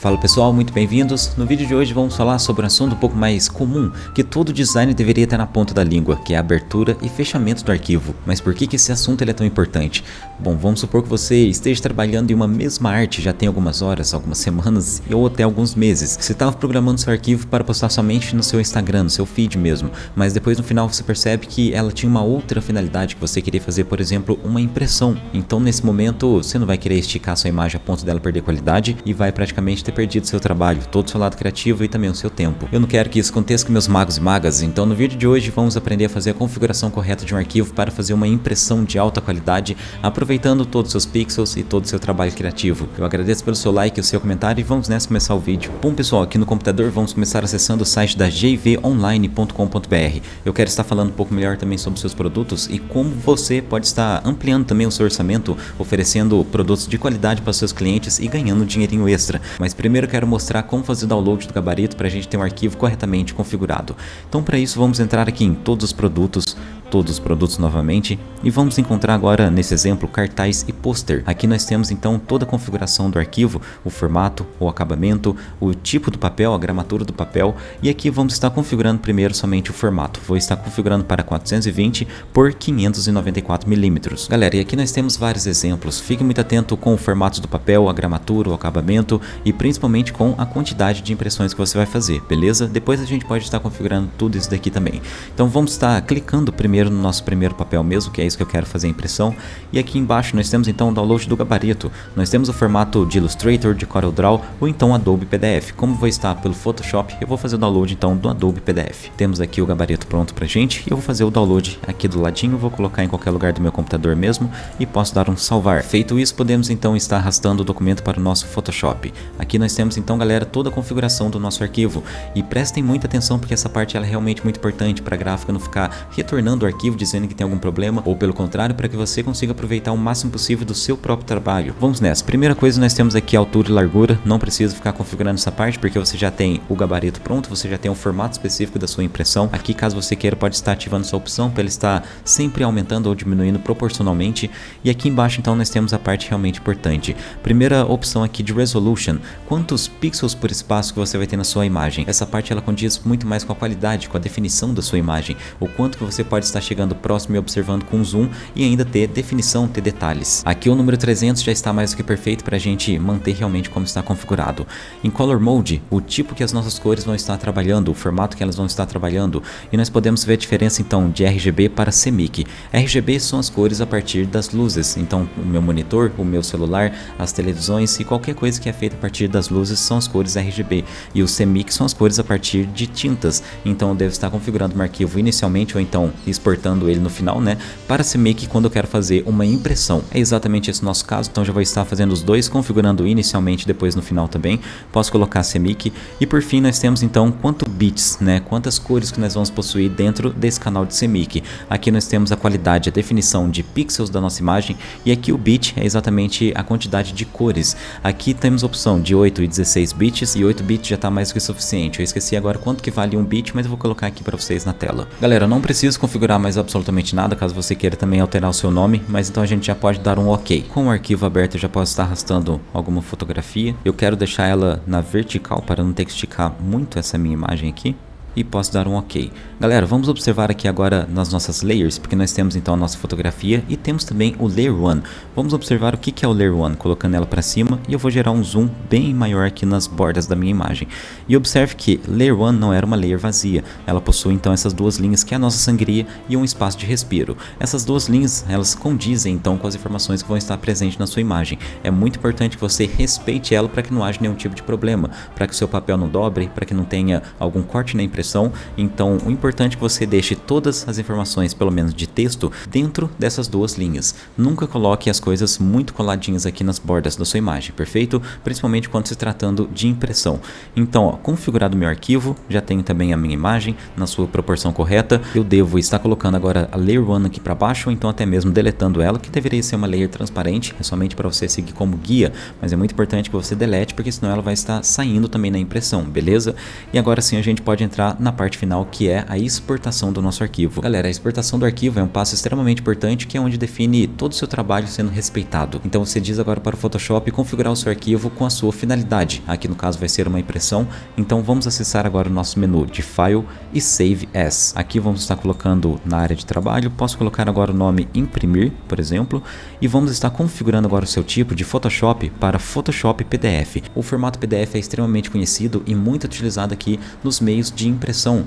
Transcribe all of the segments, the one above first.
Fala pessoal, muito bem-vindos. No vídeo de hoje vamos falar sobre um assunto um pouco mais comum que todo designer deveria ter na ponta da língua, que é a abertura e fechamento do arquivo. Mas por que, que esse assunto é tão importante? Bom, vamos supor que você esteja trabalhando em uma mesma arte já tem algumas horas, algumas semanas ou até alguns meses. Você estava programando seu arquivo para postar somente no seu Instagram, no seu feed mesmo, mas depois no final você percebe que ela tinha uma outra finalidade que você queria fazer, por exemplo, uma impressão. Então nesse momento você não vai querer esticar sua imagem a ponto dela perder qualidade e vai praticamente ter perdido seu trabalho, todo o seu lado criativo e também o seu tempo. Eu não quero que isso aconteça com meus magos e magas, então no vídeo de hoje vamos aprender a fazer a configuração correta de um arquivo para fazer uma impressão de alta qualidade, aproveitando todos os seus pixels e todo o seu trabalho criativo. Eu agradeço pelo seu like e o seu comentário e vamos nessa começar o vídeo. Bom pessoal, aqui no computador vamos começar acessando o site da jvonline.com.br. Eu quero estar falando um pouco melhor também sobre seus produtos e como você pode estar ampliando também o seu orçamento, oferecendo produtos de qualidade para seus clientes e ganhando dinheirinho extra. Mas primeiro quero mostrar como fazer o download do gabarito para a gente ter um arquivo corretamente configurado. Então para isso vamos entrar aqui em todos os produtos, todos os produtos novamente e vamos encontrar agora nesse exemplo cartaz e pôster. Aqui nós temos então toda a configuração do arquivo, o formato, o acabamento, o tipo do papel, a gramatura do papel e aqui vamos estar configurando primeiro somente o formato. Vou estar configurando para 420 por 594 milímetros. Galera, e aqui nós temos vários exemplos. Fique muito atento com o formato do papel, a gramatura, o acabamento e principalmente com a quantidade de impressões que você vai fazer, beleza? Depois a gente pode estar configurando tudo isso daqui também. Então vamos estar clicando primeiro primeiro no nosso primeiro papel mesmo, que é isso que eu quero fazer a impressão. E aqui embaixo nós temos então o download do gabarito. Nós temos o formato de Illustrator, de CorelDRAW ou então Adobe PDF. Como vou estar pelo Photoshop, eu vou fazer o download então do Adobe PDF. Temos aqui o gabarito pronto pra gente e eu vou fazer o download aqui do ladinho, vou colocar em qualquer lugar do meu computador mesmo e posso dar um salvar. Feito isso, podemos então estar arrastando o documento para o nosso Photoshop. Aqui nós temos então, galera, toda a configuração do nosso arquivo. E prestem muita atenção porque essa parte é realmente muito importante para a gráfica não ficar retornando o arquivo dizendo que tem algum problema ou pelo contrário para que você consiga aproveitar o máximo possível do seu próprio trabalho. Vamos nessa. Primeira coisa nós temos aqui altura e largura, não precisa ficar configurando essa parte porque você já tem o gabarito pronto, você já tem um formato específico da sua impressão. Aqui caso você queira pode estar ativando essa opção para ele estar sempre aumentando ou diminuindo proporcionalmente e aqui embaixo então nós temos a parte realmente importante. Primeira opção aqui de resolution, quantos pixels por espaço que você vai ter na sua imagem. Essa parte ela condiz muito mais com a qualidade, com a definição da sua imagem, o quanto que você pode estar chegando próximo e observando com zoom e ainda ter definição, ter detalhes. Aqui o número 300 já está mais do que perfeito para a gente manter realmente como está configurado. Em Color Mode, o tipo que as nossas cores vão estar trabalhando, o formato que elas vão estar trabalhando e nós podemos ver a diferença então de RGB para CMYK. RGB são as cores a partir das luzes, então o meu monitor, o meu celular, as televisões e qualquer coisa que é feita a partir das luzes são as cores RGB e o CMYK são as cores a partir de tintas, então eu devo estar configurando o arquivo inicialmente ou então exportando ele no final, né? Para CMake quando eu quero fazer uma impressão. É exatamente esse nosso caso, então já vou estar fazendo os dois, configurando inicialmente depois no final também. Posso colocar CMake e por fim nós temos então quanto bits, né? Quantas cores que nós vamos possuir dentro desse canal de CMake. Aqui nós temos a qualidade, a definição de pixels da nossa imagem e aqui o bit é exatamente a quantidade de cores. Aqui temos a opção de 8 e 16 bits e 8 bits já está mais do que suficiente. Eu esqueci agora quanto que vale um bit, mas eu vou colocar aqui para vocês na tela. Galera, não preciso configurar mais absolutamente nada, caso você queira também alterar o seu nome, mas então a gente já pode dar um ok. Com o arquivo aberto eu já posso estar arrastando alguma fotografia. Eu quero deixar ela na vertical para não ter que esticar muito essa minha imagem aqui e posso dar um ok. Galera, vamos observar aqui agora nas nossas layers, porque nós temos então a nossa fotografia e temos também o Layer 1. Vamos observar o que é o Layer 1, colocando ela para cima e eu vou gerar um zoom bem maior aqui nas bordas da minha imagem. E observe que Layer 1 não era uma layer vazia, ela possui então essas duas linhas que é a nossa sangria e um espaço de respiro. Essas duas linhas, elas condizem então com as informações que vão estar presentes na sua imagem. É muito importante que você respeite ela para que não haja nenhum tipo de problema, para que o seu papel não dobre, para que não tenha algum corte na impressão. Então o importante é que você deixe todas as informações, pelo menos de texto, dentro dessas duas linhas. Nunca coloque as coisas muito coladinhas aqui nas bordas da sua imagem, perfeito? Principalmente quando se tratando de impressão. Então, ó, configurado meu arquivo, já tenho também a minha imagem na sua proporção correta. Eu devo estar colocando agora a Layer 1 aqui para baixo, ou então até mesmo deletando ela, que deveria ser uma layer transparente, é somente para você seguir como guia, mas é muito importante que você delete, porque senão ela vai estar saindo também na impressão, beleza? E agora sim a gente pode entrar na parte final que é a exportação do nosso arquivo. Galera, a exportação do arquivo é um passo extremamente importante que é onde define todo o seu trabalho sendo respeitado. Então você diz agora para o Photoshop configurar o seu arquivo com a sua finalidade. Aqui no caso vai ser uma impressão, então vamos acessar agora o nosso menu de File e Save As. Aqui vamos estar colocando na área de trabalho, posso colocar agora o nome imprimir, por exemplo, e vamos estar configurando agora o seu tipo de Photoshop para Photoshop PDF. O formato PDF é extremamente conhecido e muito utilizado aqui nos meios de impressão,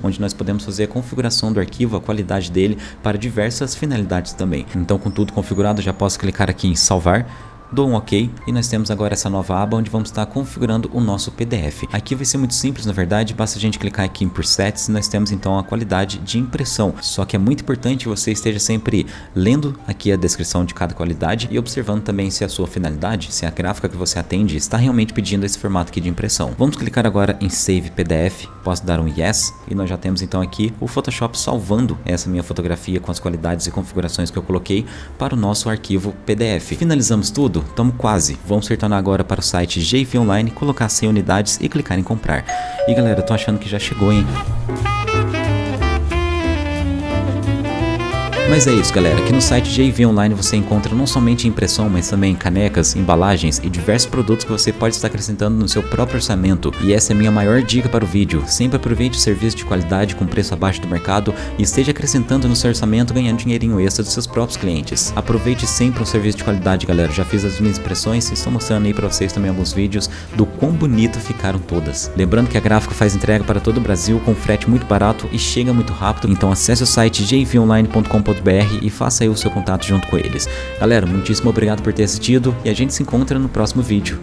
onde nós podemos fazer a configuração do arquivo, a qualidade dele para diversas finalidades também. Então com tudo configurado já posso clicar aqui em salvar dou um OK e nós temos agora essa nova aba onde vamos estar configurando o nosso PDF. Aqui vai ser muito simples na verdade, basta a gente clicar aqui em presets e nós temos então a qualidade de impressão. Só que é muito importante que você esteja sempre lendo aqui a descrição de cada qualidade e observando também se a sua finalidade, se a gráfica que você atende está realmente pedindo esse formato aqui de impressão. Vamos clicar agora em Save PDF, posso dar um Yes e nós já temos então aqui o Photoshop salvando essa minha fotografia com as qualidades e configurações que eu coloquei para o nosso arquivo PDF. Finalizamos tudo? Tamo quase. Vamos retornar agora para o site JV Online, colocar 100 unidades e clicar em comprar. E galera, tô achando que já chegou, hein? Mas é isso galera, aqui no site JV Online você encontra não somente impressão, mas também canecas, embalagens e diversos produtos que você pode estar acrescentando no seu próprio orçamento. E essa é a minha maior dica para o vídeo, sempre aproveite o serviço de qualidade com preço abaixo do mercado e esteja acrescentando no seu orçamento ganhando dinheirinho extra dos seus próprios clientes. Aproveite sempre um serviço de qualidade galera, já fiz as minhas impressões e estou mostrando aí para vocês também alguns vídeos do quão bonito ficaram todas. Lembrando que a Gráfica faz entrega para todo o Brasil com frete muito barato e chega muito rápido, então acesse o site jvonline.com.br e faça aí o seu contato junto com eles. Galera, muitíssimo obrigado por ter assistido e a gente se encontra no próximo vídeo.